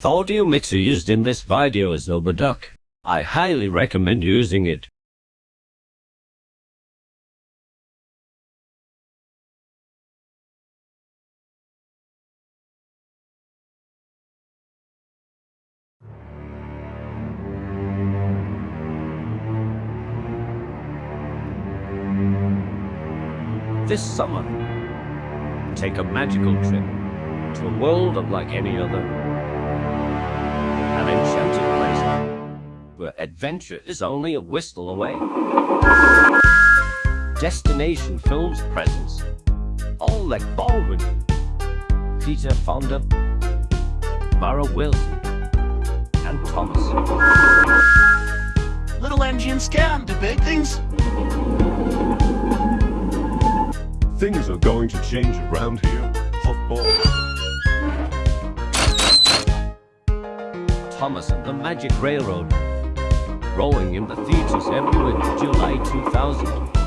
The audio mixer used in this video is Overduck. I highly recommend using it. This summer, take a magical trip to a world unlike any other. Place adventure is only a whistle away. Destination Films presents Alec Baldwin, Peter Fonda, Mara Wilson, and Thomas. Little engines can do big things. Things are going to change around here. Puffball. Thomas and the Magic Railroad, rolling in the theaters everywhere July 2000.